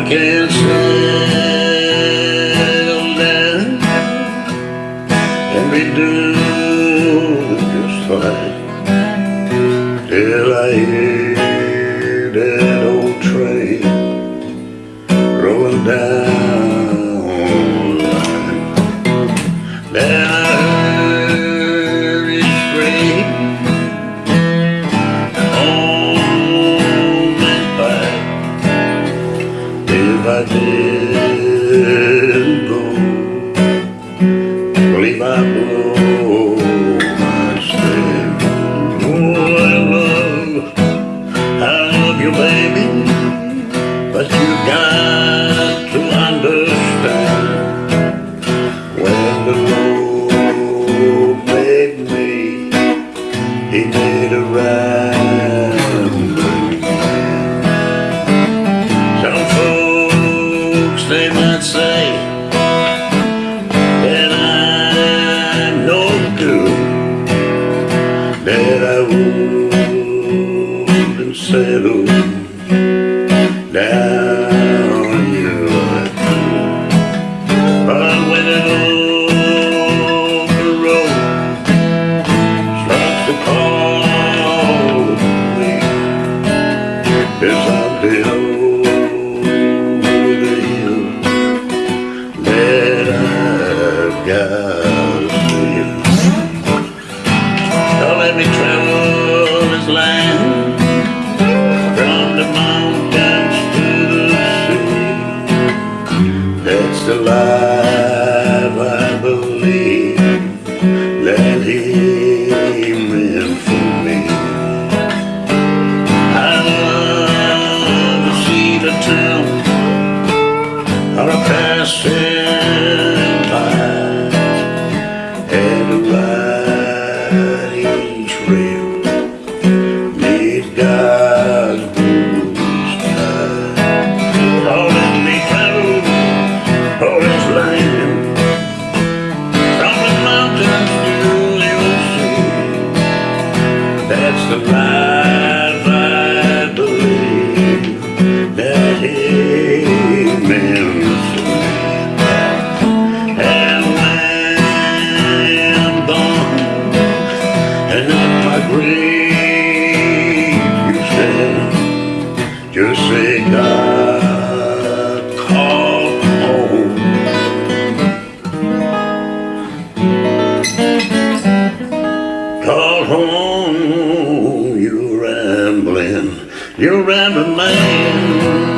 I can't settle down and be doing just fine. Till I hear that old train rolling down He made a rambling. Some folks they might say that I'm no good, that I wouldn't settle down let me travel this land from the mountains to the sea. That's the life just say God call home. Call home, you rambling, you rambling man.